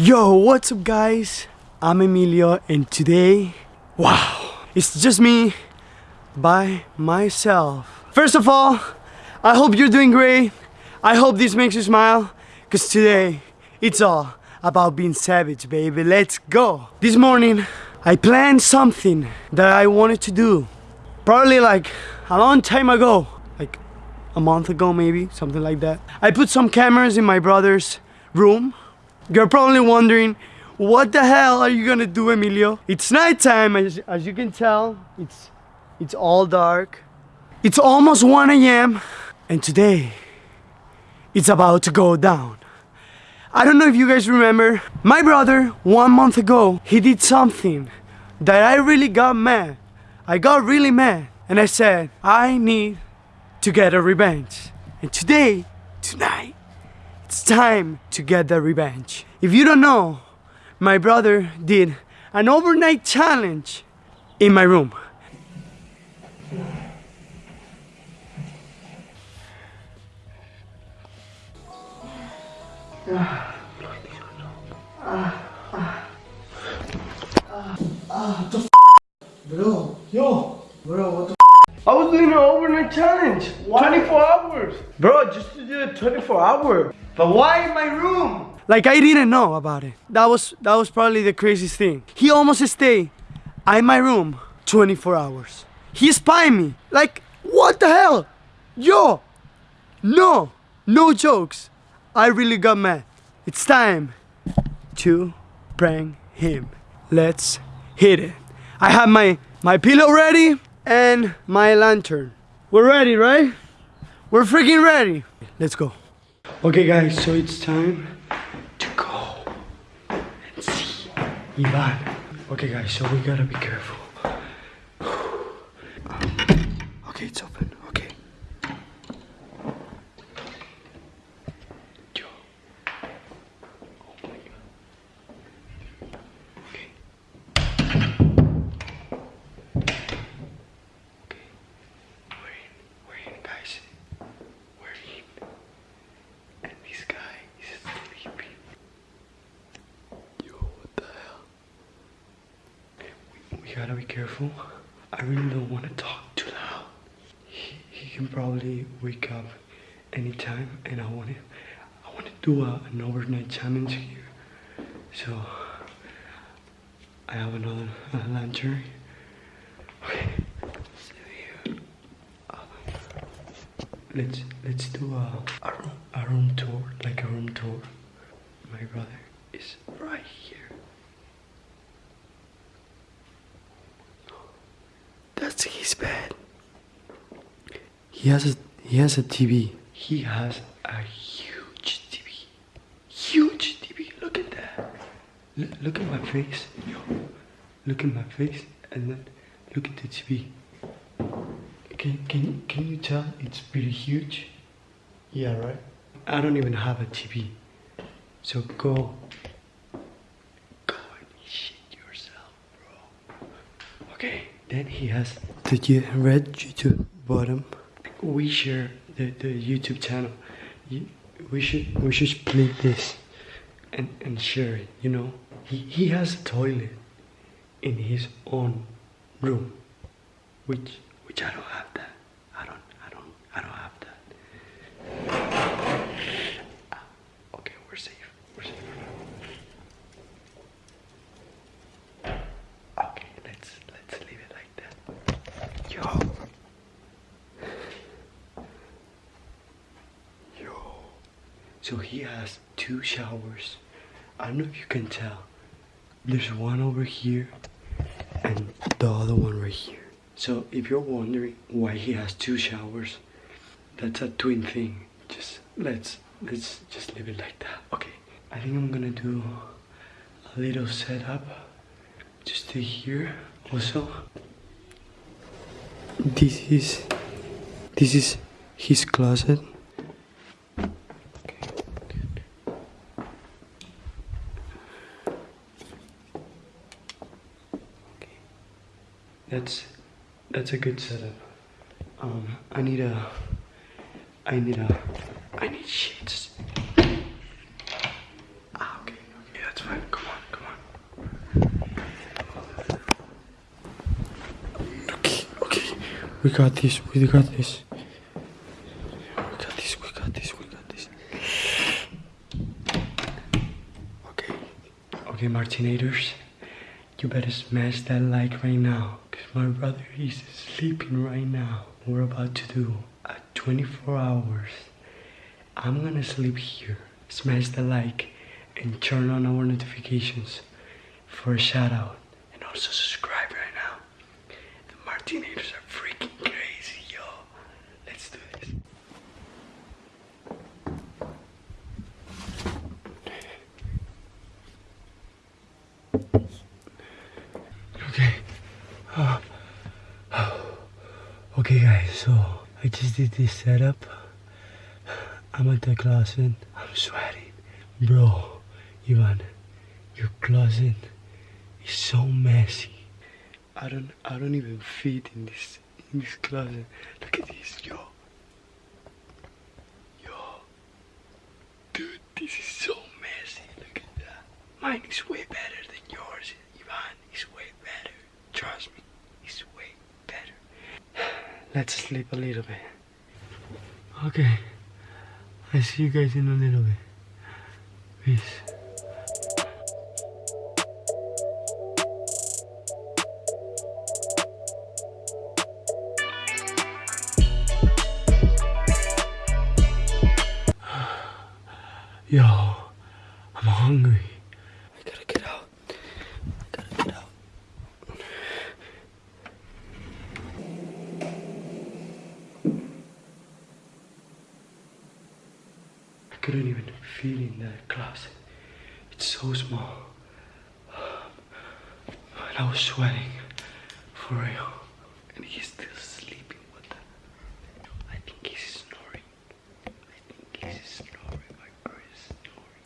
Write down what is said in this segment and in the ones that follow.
Yo, what's up guys? I'm Emilio and today, wow, it's just me by myself. First of all, I hope you're doing great. I hope this makes you smile because today it's all about being savage, baby. Let's go. This morning, I planned something that I wanted to do. Probably like a long time ago, like a month ago maybe, something like that. I put some cameras in my brother's room. You're probably wondering, what the hell are you gonna do, Emilio? It's nighttime, as, as you can tell. It's, it's all dark. It's almost 1 a.m. And today, it's about to go down. I don't know if you guys remember, my brother, one month ago, he did something that I really got mad. I got really mad. And I said, I need to get a revenge. And today, tonight, it's time to get the revenge. If you don't know, my brother did an overnight challenge in my room. Bro, yo, bro, what the I was doing an overnight challenge. 24 hours. Bro, just to do it 24 hours. But why in my room? Like I didn't know about it. That was that was probably the craziest thing. He almost stayed in my room 24 hours. He spied me. Like, what the hell? Yo! No! No jokes. I really got mad. It's time to prank him. Let's hit it. I have my, my pillow ready and my lantern. We're ready, right? We're freaking ready. Let's go. Okay guys, so it's time to go and see Ivan. Okay guys, so we gotta be careful. Okay, it's open. Okay. Yo. Oh my god. Okay. Okay. We're in. We're in, guys. We're in. And this guy is sleeping. Yo, what the hell? We gotta be careful. I really don't want to talk too loud. He, he can probably wake up anytime, and I want to. I want to do a, an overnight challenge here. So I have another lantern. Okay. Uh, let's let's do a, a room a room tour, like a room tour. My brother is right here. That's his bed. He has a he has a TV. He has a huge TV. Huge TV. Look at that. L- look at my face. Yo. Look at my face and then look at the TV. Can can can you tell it's pretty huge? Yeah, right. I don't even have a TV. So go go and shit yourself, bro. Okay, then he has the red YouTube bottom. We share the, the YouTube channel. You- We should we should split this and, and share it, you know? He, he has a toilet in his own room. Which which I don't have that. I don't I don't I don't have that. Ah, okay, we're safe. We're safe. Okay, let's let's leave it like that. Yo. Yo. So he has two showers. I don't know if you can tell. There's one over here and the other one right here. So if you're wondering why he has two showers, that's a twin thing. Just let's let's just leave it like that. Okay. I think I'm gonna do a little setup just to here also this is this is his closet that's a good setup. Um, I need a, I need a, I need sheets. Ah, okay, yeah, that's fine. Come on, come on. Okay, okay, we got this. We got this. We got this. We got this. We got this. Okay, okay, Martinators, you better smash that like right now. My brother is sleeping right now. We're about to do a 24 hours. I'm gonna sleep here. Smash the like and turn on our notifications for a shout out. And also subscribe right now. The Martinators are freaking crazy, yo. Let's do this. Okay. Okay, guys, so I just did this setup. I'm at the closet. I'm sweating. Bro, Ivan, your closet is so messy. I don't I don't even fit in this in this closet. Look at this, yo. Yo. Dude, this is so messy. Look at that. Mine is way better than yours, Ivan. It's way better. Trust me. It's way better. Let's sleep a little bit. Okay. I see you guys in a little bit. Peace. Yo, I'm hungry. I gotta get out. I gotta get out. I couldn't even fit in that closet. It's so small. And I was sweating for real. And he's still sleeping. What the? I think he's snoring. I think he's snoring. My girl is snoring.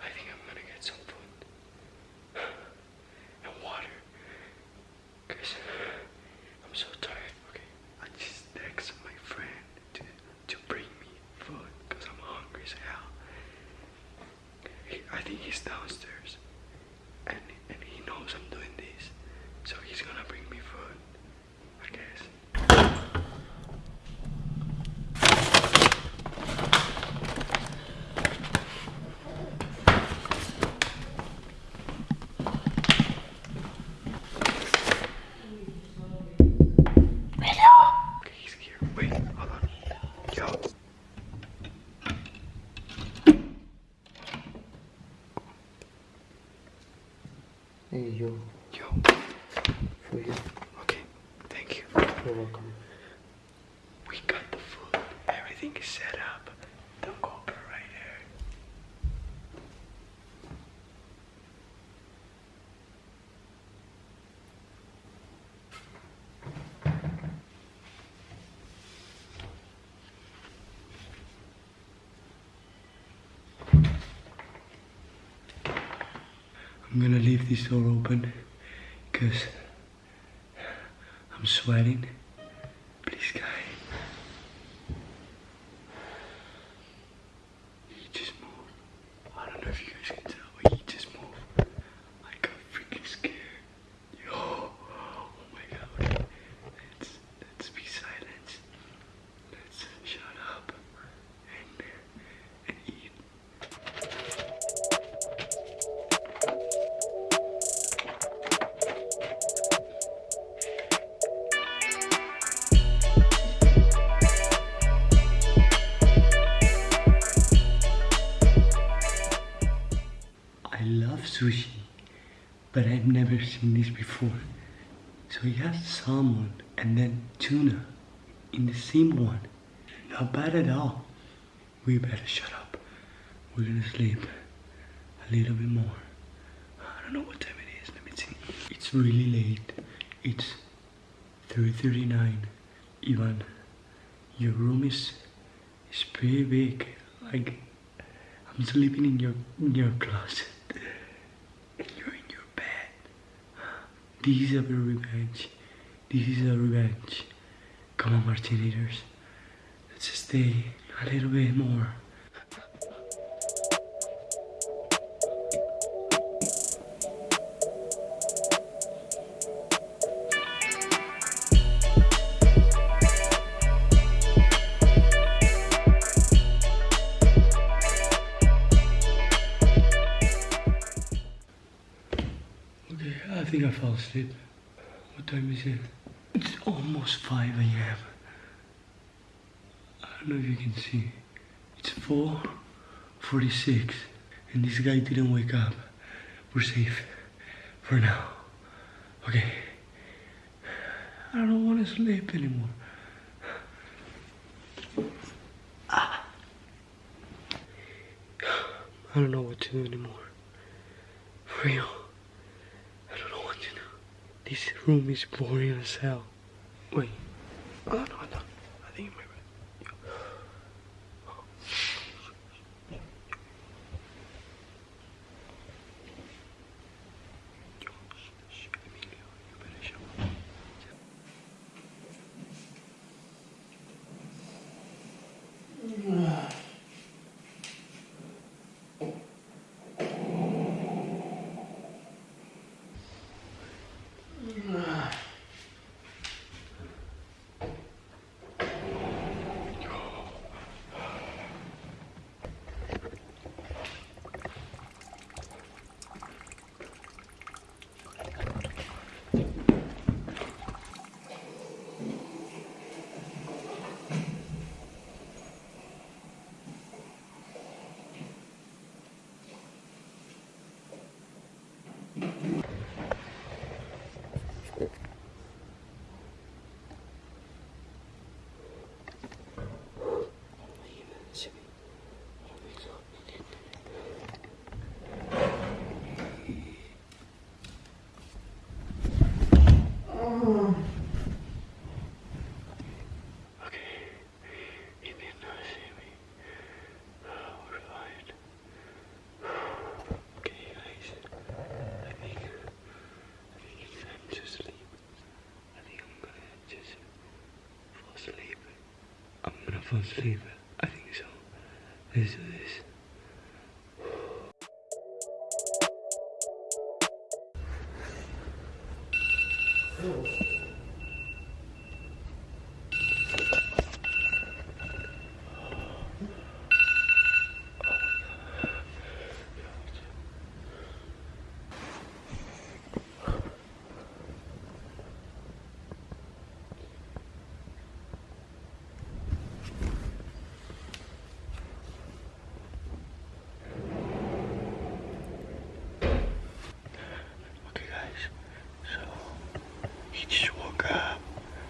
I think I'm gonna get some food and water. Cause I'm so tired. Okay, I just text my friend to to bring me food because I'm hungry as hell. He, I think he's downstairs, and and he knows I'm doing this, so he's gonna bring me food. I guess. Okay, he's here. Wait, hold on. Yo. Hey, yo, Yo. for you. Okay. Thank you. You're welcome. We got the food. Everything is set up. Right there. I'm gonna leave this door open because I'm sweating. So he has salmon and then tuna in the same one. Not bad at all. We better shut up. We're gonna sleep a little bit more. I don't know what time it is. Let me see. It's really late. It's 3:39. Ivan, your room is is pretty big. Like I'm sleeping in your in your closet. And you're in your bed. This is a revenge. This is a revenge. Come on, Martinators. Let's stay a little bit more. What time is it? It's almost 5 a.m. I don't know if you can see. It's 4.46 and this guy didn't wake up. We're safe for now. Okay. I don't want to sleep anymore. I don't know what to do anymore. For real. I don't know what to do. This room is boring as hell. Wait. Oh no, no. I think it might I think so. Let's do this. Okay, guys. So he just woke up.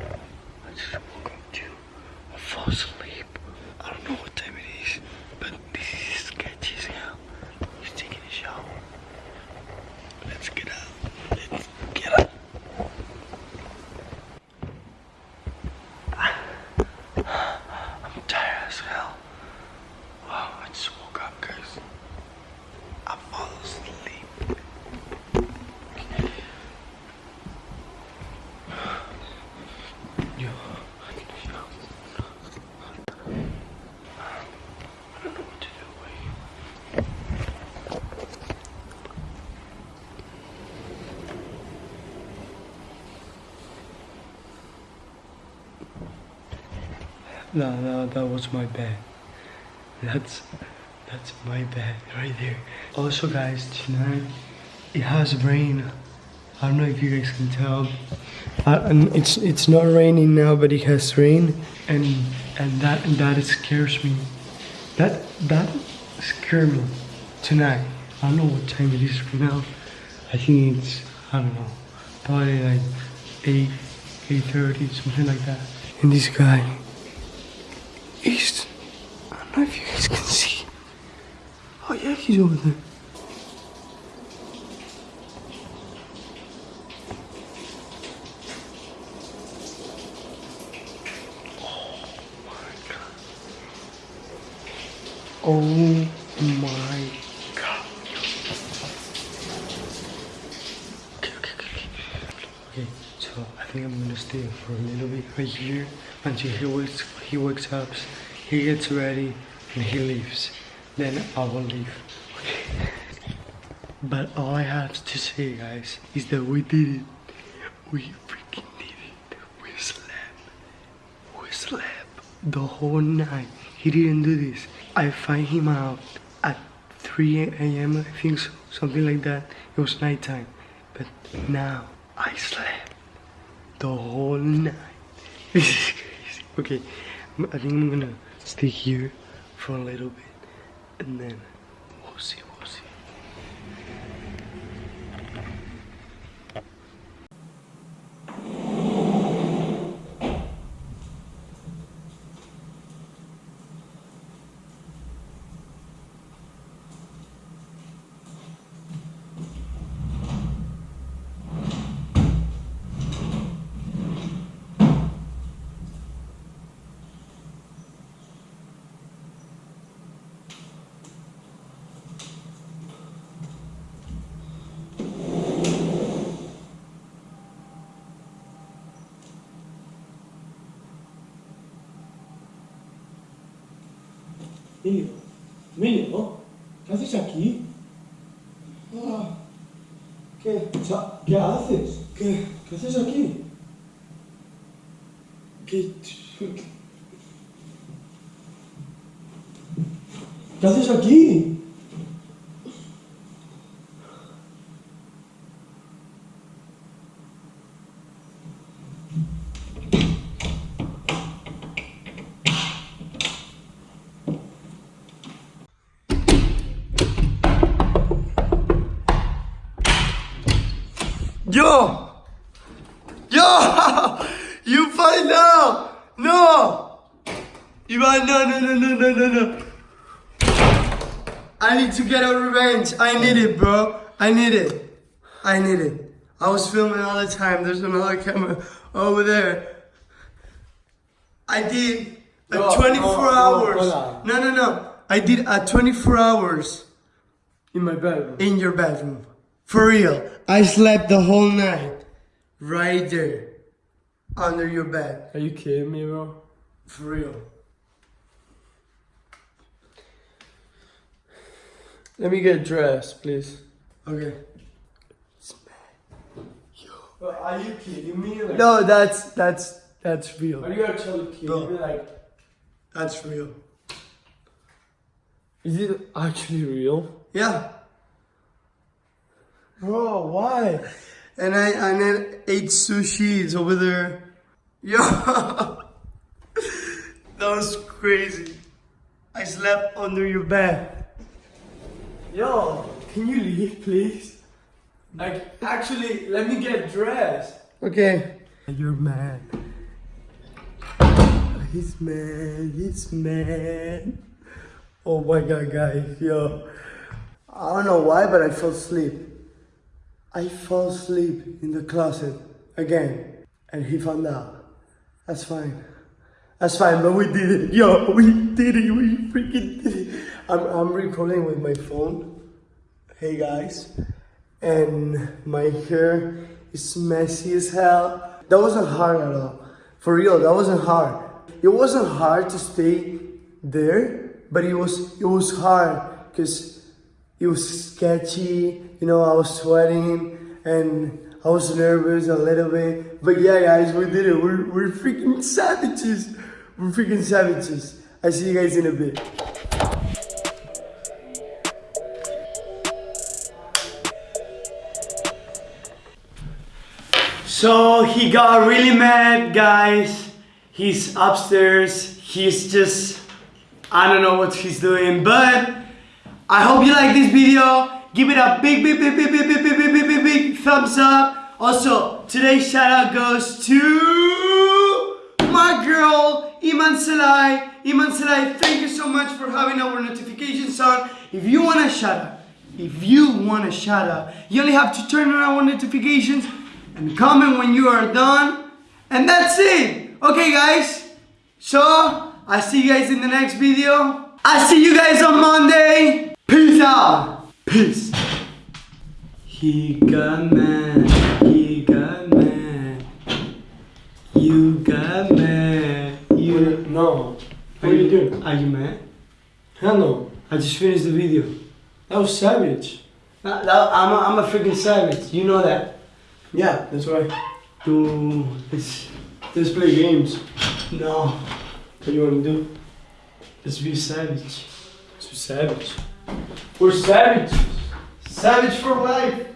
I just woke up too. I fall asleep. I don't know what time it is, but this is sketchy as hell. He's taking a shower. Let's get up. Let's get up. I'm tired as hell. Wow, I just woke up, guys. I fall asleep. Yo. Yo. I don't know what to do. Wait. No, no, that was my bed. That's that's my bed right there. Also, guys, tonight it has rain. I don't know if you guys can tell. Uh, it's it's not raining now, but it has rain, and and that and that scares me. That that scared me tonight. I don't know what time it is right now. I think it's I don't know, probably like eight eight thirty something like that. And this guy, I don't know if you guys can see. Oh yeah, he's over there. Oh my god. Okay, okay, okay. Okay, So I think I'm gonna stay for a little bit right here until he wakes he wakes up, he gets ready, and he leaves. Then I will leave. But all I have to say, guys, is that we did it. We freaking did it. We slept. We slept the whole night. He didn't do this. I find him out at 3 a.m. I think so, something like that. It was nighttime. But now I slept the whole night. This is crazy. Okay, I think I'm gonna stay here for a little bit and then we'll see, Emilio, Emilio, ¿qué haces aquí? Ah, ¿Qué? ¿Qué haces? ¿Qué? ¿Qué haces aquí? ¿Qué? ¿Qué haces aquí? To get a revenge. I need it, bro. I need it. I need it. I was filming all the time. There's another camera over there. I did a No, 24 no, no, hours. hold. No, no, no. I did a 24 hours In my bedroom. in your bedroom. For real. I slept the whole night. Right there. Under your bed. Are you kidding me, bro? For real. Let me get dressed, please. Okay. Are you kidding me? Like, No, that's that's that's real. Are you actually kidding me? Like, That's real. is it actually real? Yeah. Bro, why? And I and then ate sushi. Over there. Yo. that was crazy. I slept under your bed. Yo, can you leave, please? Like, actually, let me get dressed. Okay. You're mad. He's mad. He's mad. Oh my god, guys, yo. I don't know why, but I fell asleep. I fell asleep in the closet again, and he found out. That's fine. That's fine, but we did it. Yo, we did it. We freaking did it. I'm, I'm recording with my phone. Hey guys. And my hair is messy as hell. That wasn't hard at all. For real, that wasn't hard. It wasn't hard to stay there, but it was it was hard because it was sketchy. You know, I was sweating and I was nervous a little bit. But yeah, guys, we did it. We're, we're freaking savages. We're freaking savages. I see you guys in a bit. So he got really mad, guys. He's upstairs. He's just, I don't know what he's doing, but I hope you like this video. Give it a big, big, big, big, big, big, big, big, big, big, thumbs up. Also, today's shout out goes to my girl, Iman Salai. Iman Salai, thank you so much for having our notifications on. If you want a shout out, if you want a shout out, you only have to turn on our notifications and comment when you are done. And that's it. Okay, guys. So, I see you guys in the next video. I see you guys on Monday. Peace out. Peace. He got mad. He got mad. You got mad. You. No. What are you doing? Are you mad? Hell no. I just finished the video. That was savage. I, am a, I'm a freaking savage. You know that. Yeah, that's right. Dude, it's Let's play games. no. What do you want to do? Let's be savage. So savage. We're savage. Savage for life.